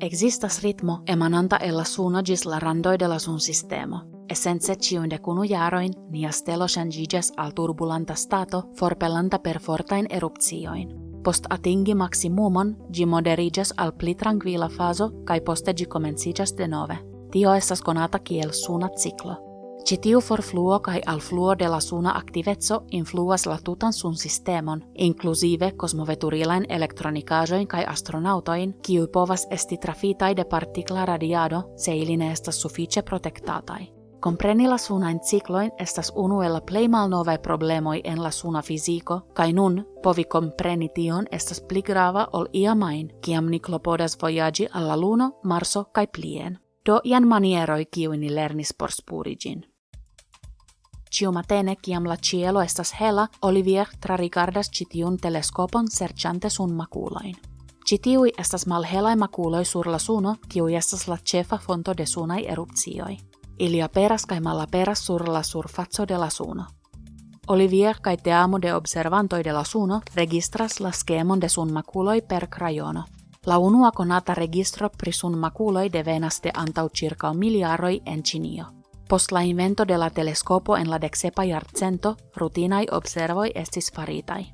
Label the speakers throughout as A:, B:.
A: Existas ritmo emananta ella suno gis la randoi de la sun sistemo, essence ciunde cunu jaroin nia stelo al turbulanta stato forpellanta per fortain eruptioin. Post atingi maximumon, gi moderigas al pli tranquila faso, kai poste gi comencigas de nove. Tio estas konata kiel suna ciclo. Citiu fluo kai al fluo de la suna activezzo influas la tutan sun sistemon, inclusive kosmoveturilain elektronikajoin kai astronautoin, kiu povas esti trafitai de partikla radiado, se iline estas suffice protektatai. Compreni la estas unu el la problemoj en la suna fiziko, kaj nun povi compreni tion estas pli grava ol iamain, kiam ni klopodas vojaĝi al la Luno, Marso kaj plien. Do ian manieroj kiuj ni lernis por spuri ĝin. Ciumatene, kiam la cielo estas hela, Olivier trarigardas citiun teleskopon serĉante sun makulain. Citiui estas malhelai makuloi sur la suno, kiu estas la cefa fonto de sunai erupcioi. Ili aperas kai malaperas sur la surfaco de la suno. Olivier kai teamo de observantoi de la suno registras la skemon de sun makuloi per crayono. La unua konata registro pri sun makuloi devenas de antau circa miliaroi en Cinio. Post la invento de la telescopo en la dexepa jarcento, rutinai observoi estis faritai.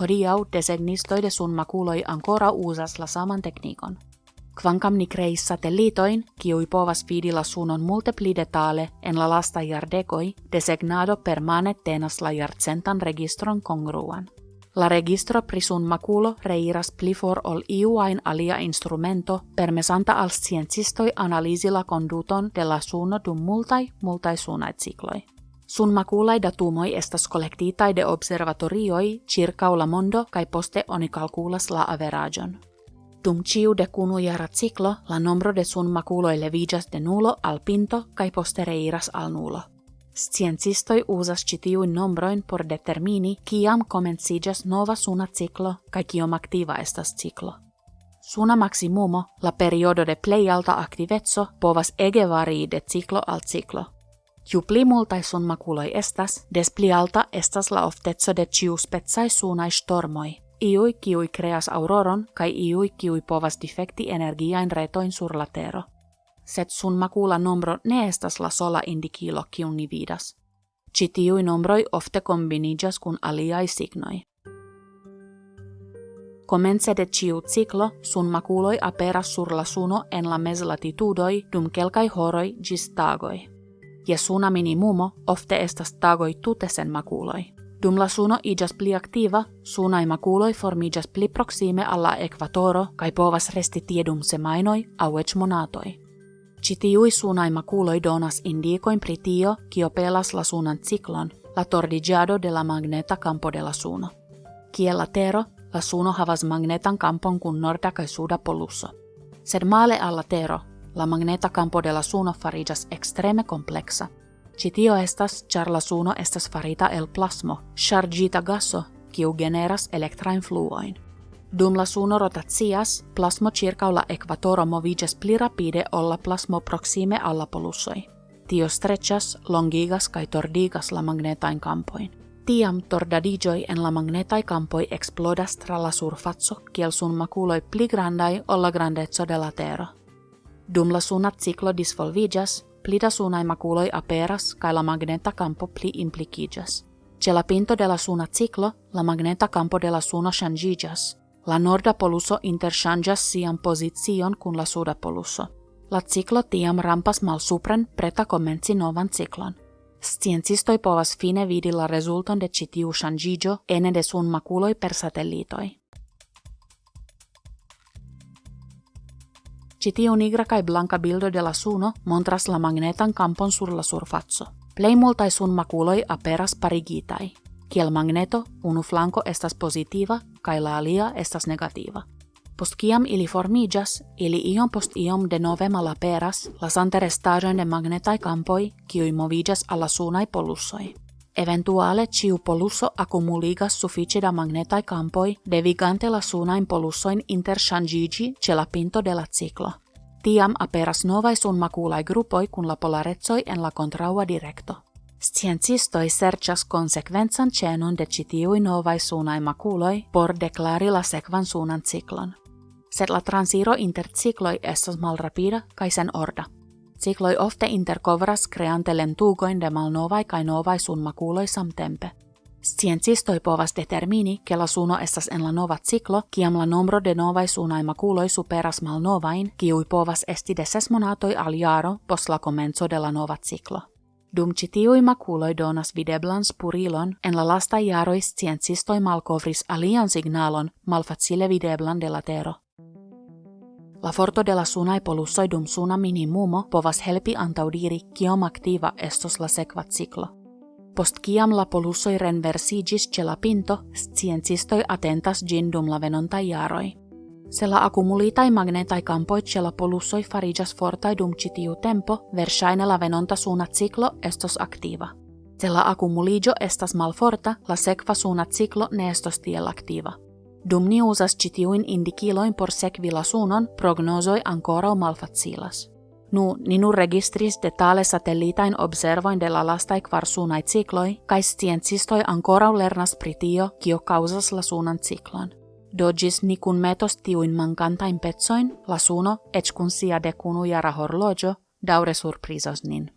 A: Hodiau designistoi de sun makuloi ancora usas la saman teknikon. Kvankam ni kreis satellitoin, kiui povas vidi la sunon multe detale en la lasta jardekoi, designado permane tenas la jarcentan registron kongruan. La registro prisun maculo reiras pli for ol iuain alia instrumento permesanta al sciencistoi analisi la conduton de la suno dum multai, multai sunai cikloi. Sun maculai datumoi estas collectitai de observatorioi circa la mondo kai poste oni calculas la averagion. Dum ciu de kunu jara ciclo, la nombro de sun maculoi levigas de nulo al pinto kai poste reiras al nulo. Sciencistoi usas citiuin nombroin por determini kiam comencigas nova suna ciclo kai kiom activa estas ciclo. Suna maximumo, la periodo de plei alta activezzo, povas ege varii de ciclo al ciclo. Ju pli multai sun maculoi estas, des pli alta estas la oftetso de ciu spetsai sunai stormoi, iui kiui creas auroron kai iui kiui povas defekti energiain retoin sur la tero set sun makula nombro ne estas la sola indikilo kiun ni vidas. Ci tiui nombroi ofte kombinigas kun aliai signoi. Komence de ciu ciclo sun makuloi aperas sur la suno en la meslatitudoi dum kelkai horoi gis tagoi. Ja suna minimumo ofte estas tagoi tute sen makuloi. Dum la suno igas pli aktiva, sunai makuloi formigas pli proxime alla ekvatoro kai povas resti tiedum semainoi au monatoi. Citiui sunai maculoi donas indicoin pri tio, kio pelas la sunan ciklon, la tordigiado de la magneta campo de la suno. Kiel tero, la suno havas magnetan campon kun norda kai suda polusso. Sed male alla tero, la magneta campo de la suno farigas extreme complexa. Citio estas, char la suno estas farita el plasmo, chargita gaso, kiu generas elektrain fluoin. Dum la suno rotatias, plasmo circa la equatoro movigas pli rapide olla plasmo proxime alla polussoi. Tio strechas, longigas kai tordigas la magnetain campoin. Tiam tordadigioi en la magnetai campoi explodas tra la surfazzo, kiel sun maculoi pli grandai olla grandezzo de la Terra. Dum la sunat ciclo disvolvigas, pli da sunai maculoi aperas kai la magneta campo pli implicigas. Ce la pinto de la suna ciclo, la magneta campo de la suno La norda poluso interchangas sian pozicion kun la suda poluso. La ciclo tiam rampas mal supren preta komenci novan ciklon. Sciencistoi povas fine vidi la rezulton de citiu changigio ene de sun maculoi per satellitoi. Citiu nigra kai blanca bildo de la suno montras la magnetan campon sur la surfazzo. Plei multai sun maculoi aperas parigitai. Kiel magneto, unu flanco estas positiva, kai la alia estas negativa. Post kiam ili formigas, ili iom post iom de nove malaperas la santerestaĵojn de magnetaj kampoj, kiuj moviĝas al la sunaj polussoj. Eventuale ciu polusso accumuligas suficie da magnetai campoi, devigante la sunain polussoin interchangigi ce la pinto de la ciclo. Tiam aperas novai sun gruppoi kun la polaretsoi en la contraua directo. Sciencistoi serĉas konsekvencan ĉenon de ĉi tiuj novaj sunaj makuloj por deklari la sekvan sunan ciklon. sed la transiro inter cicloi estas malrapida kai sen orda. Cicloi ofte intercovras creante lentugoin de malnovai kai novai sun makuloi samtempe. Sciencistoi povas determini, che la suno estas en la nova ciclo, kiam la nombro de novai sunai makuloi superas malnovain, kiui povas esti de ses monatoi al pos la comenzo de la nova ciclo. Dum ci tiui maculoi donas videblan spurilon, en la lasta jaroi sciencistoi malcovris alian signalon malfacile videblan de la tero. La forto de la sunai polussoi dum suna minimumo povas helpi antaudiri kiom activa estos la sekva ciclo. Post kiam la polussoi renversigis ce la pinto, sciencistoi atentas gin dum la venontai jaroi. Se la accumulitai magnetai campoi ce la polussoi farigas fortai dum citiu tempo, versaine la venonta suuna ciclo estos activa. Se la accumuligio estas malforta, la sekva suuna ciclo ne estos tiel activa. Dum ni usas citiuin indikiloin por sekvi la prognosoi ancora malfacilas. Nu, ninu registris detale satellitain observoin de la lastai kvarsunai cikloi, kai sciencistoi ancora lernas pritio, kio causas la suunan ciklon. Dogis ni kun metos tiuin mankantain petsoin, la suno, kun sia de kunu jara horlogio, daure surprizos nin.